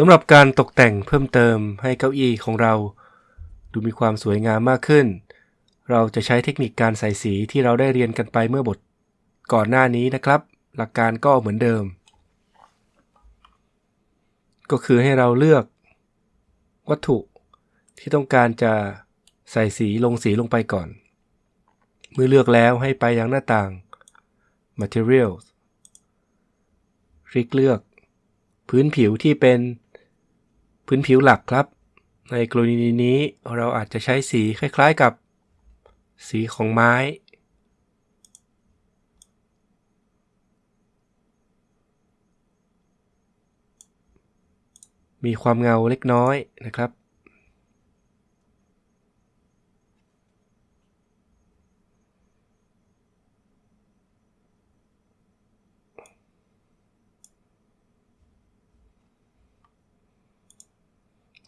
สำหรับการตกแต่งเพิ่มเติมให้เก้าอี้ของเรา ดูมีความสวยงามมากขึ้น เราจะใช้เทคนิคการใส่สีที่เราได้เรียนกันไปเมื่อบทก่อนหน้านี้นะครับ หลักการก็เหมือนเดิม ก็คือให้เราเลือก วัตถุที่ต้องการจะใส่สีลงสีลงไปก่อน เมื่อเลือกแล้วให้ไปยังหน้าต่าง Materials คลิกเลือก พื้นผิวที่เป็น พื้นผิวหลักครับ ในกรณีนี้เราอาจจะใช้สีคล้ายๆกับ สีของไม้ มีความเงาเล็กน้อยนะครับ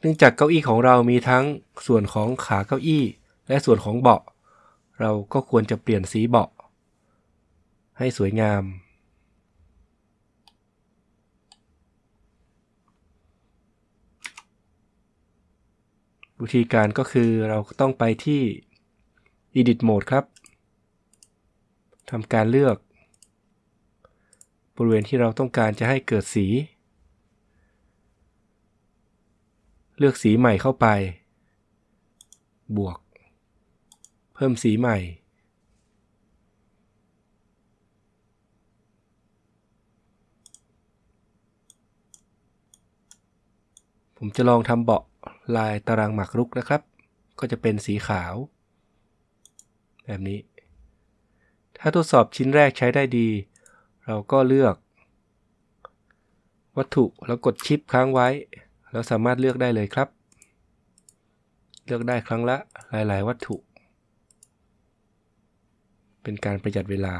เนื่องจากเก้าอี้ของเรามีทั้งส่วนของขาเก้าอี้ และส่วนของเบาะ เราก็ควรจะเปลี่ยนสีเบาะ ให้สวยงาม วิธีการก็คือเราต้องไปที่ Edit Mode ครับทำการเลือก บริเวณที่เราต้องการจะให้เกิดสี เลือกสีใหม่เข้าไป บวก เพิ่มสีใหม่ ผมจะลองทำเบาะลายตารางหมากรุกนะครับ ก็จะเป็นสีขาว แบบนี้ ถ้าทดสอบชิ้นแรกใช้ได้ดี เราก็เลือก วัตถุแล้วกดชิปค้างไว้ แล้วสามารถเลือกได้เลยครับ เลือกได้ครั้งละหลาย ๆ วัตถุ เป็นการประหยัดเวลา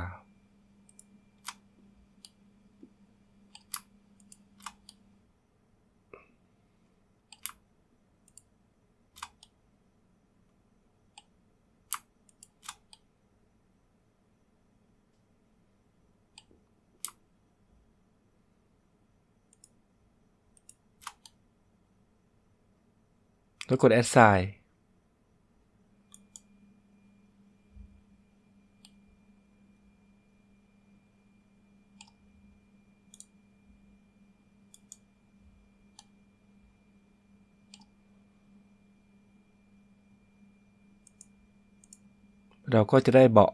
แล้วกด assign เราก็จะได้เบาะ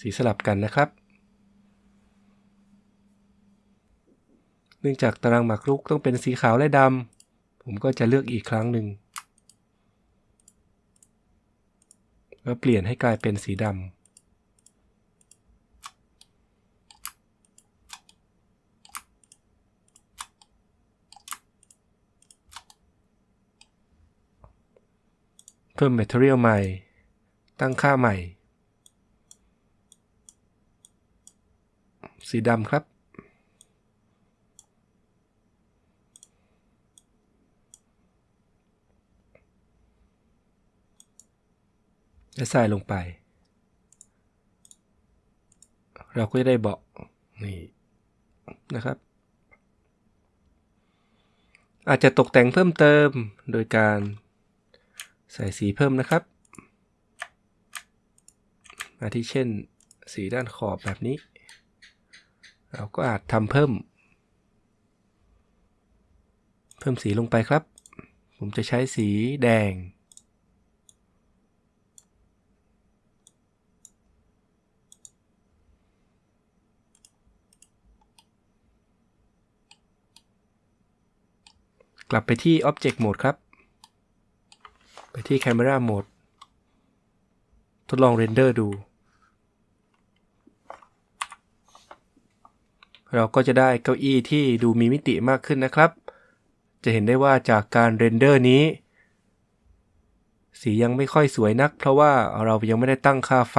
สีสลับกันนะครับ เนื่องจากตารางหมากรุกต้องเป็นสีขาวและดำ ผมก็จะเลือกอีกครั้งหนึ่ง แล้วเปลี่ยนให้กลายเป็นสีดำ เพิ่ม Material ใหม่ ตั้งค่าใหม่ สีดำครับ และใส่ลงไป เราก็จะได้เบาะนี่นะครับ อาจจะตกแต่งเพิ่มเติมโดยการใส่สีเพิ่มนะครับอาทิเช่น สีด้านขอบแบบนี้ เราก็อาจทำเพิ่ม เพิ่มสีลงไปครับ ผมจะใช้สีแดง กลับไปที่ Object Mode ครับ ไปที่ Camera Mode ทดลอง render ดู เราก็จะได้เก้าอี้ที่ดูมีมิติมากขึ้นนะครับ จะเห็นได้ว่าจากการ render นี้ สียังไม่ค่อยสวยนัก เพราะว่าเรายังไม่ได้ตั้งค่าไฟ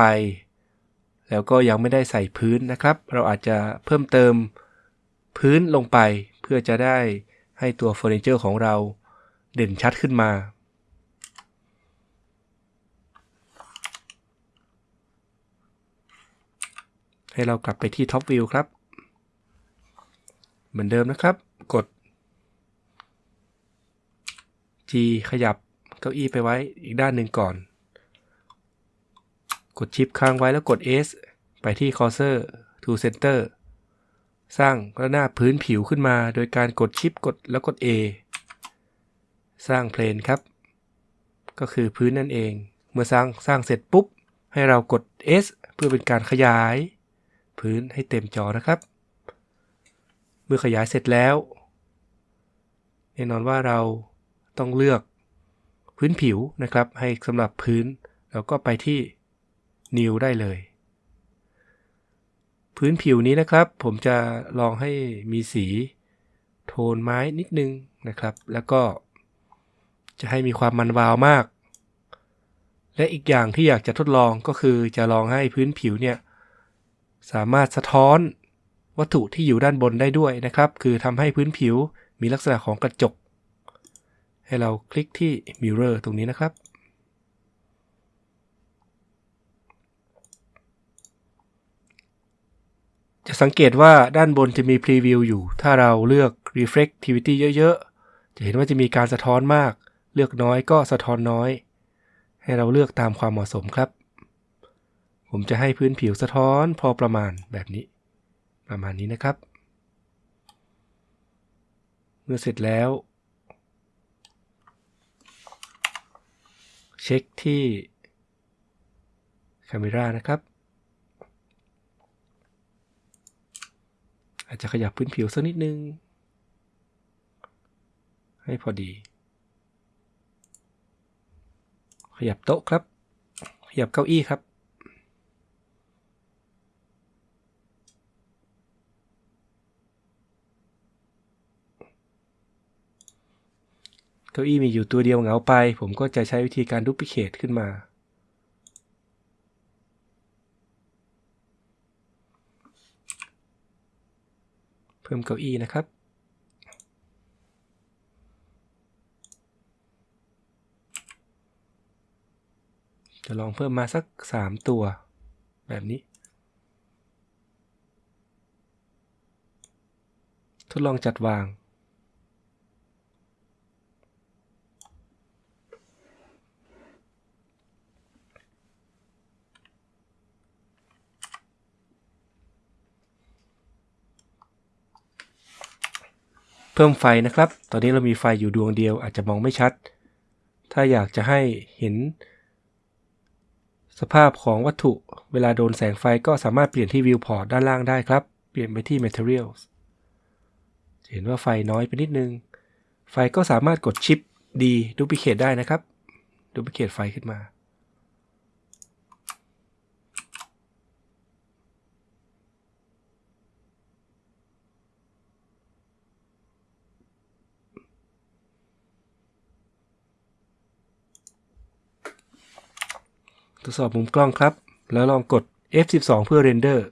แล้วก็ยังไม่ได้ใส่พื้นนะครับ เราอาจจะเพิ่มเติมพื้นลงไปเพื่อจะได้ ให้ตัวเฟอร์นิเจอร์ของเราเด่นชัดขึ้นมา ให้เรากลับไปที่ท็อปวิวครับ เหมือนเดิมนะครับ กด G ขยับเก้าอี้ไปไว้อีกด้านหนึ่งก่อน กดชิปค้างไว้แล้วกด S ไปที่ Cursor to Center สร้างระนาบพื้นผิวขึ้นมาโดยการกดชิปกดแล้วกด A สร้างเพลนครับ ก็คือพื้นนั่นเอง เมื่อสร้างสร้างเสร็จปุ๊บ ให้เรากด S เพื่อเป็นการขยาย พื้นให้เต็มจอนะครับ เมื่อขยายเสร็จแล้วแน่นอนว่าเราต้องเลือกพื้นผิวนะครับ ให้สำหรับพื้นเราก็ไปที่ New ได้เลย พื้นผิวนี้นะครับ ผมจะลองให้มีสีโทนไม้นิดนึงนะครับ แล้วก็จะให้มีความมันวาวมาก และอีกอย่างที่อยากจะทดลองก็คือจะลองให้พื้นผิวเนี่ยสามารถสะท้อนวัตถุที่อยู่ด้านบนได้ด้วยนะครับ คือทำให้พื้นผิวมีลักษณะของกระจก ให้เราคลิกที่ Mirror ตรงนี้นะครับ จะสังเกตว่าด้านบนจะมี Preview อยู่ ถ้าเราเลือก Reflectivity เยอะ ๆ จะเห็นว่าจะมีการสะท้อนมาก เลือกน้อยก็สะท้อนน้อย ให้เราเลือกตามความเหมาะสมครับ ผมจะให้พื้นผิวสะท้อนพอประมาณแบบนี้ ประมาณนี้นะครับ เมื่อเสร็จแล้ว เช็คที่ Camera นะครับ อาจจะขยับพื้นผิวสักนิดนึง ให้พอดี ขยับโต๊ะครับ ขยับเก้าอี้ครับ เก้าอี้มีอยู่ตัวเดียวเหงาไป ผมก็จะใช้วิธีการดูพิเคทขึ้นมา พิ่มเก้าอี้นะครับ จะลองเพิ่มมาสัก 3 ตัว แบบนี้ ทดลองจัดวาง เพิ่มไฟนะครับ ตอนนี้เรามีไฟอยู่ดวงเดียวอาจจะมองไม่ชัด ถ้าอยากจะให้เห็น สภาพของวัตถุเวลาโดนแสงไฟก็สามารถเปลี่ยนที่ Viewport ด้านล่างได้ครับ เปลี่ยนไปที่ Materials เห็นว่าไฟน้อยไปนิดนึง ไฟก็สามารถกด Shift D duplicate ได้นะครับ duplicate ไฟขึ้นมา ทดสอบมุมกล้องครับ แล้วลองกด F12 เพื่อเรนเดอร์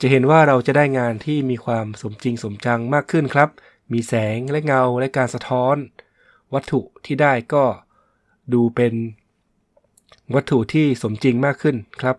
จะเห็นว่าเราจะได้งานที่มีความสมจริงสมจังมากขึ้นครับ มีแสงและเงาและการสะท้อน วัตถุที่ได้ก็ดูเป็นวัตถุที่สมจริงมากขึ้นครับ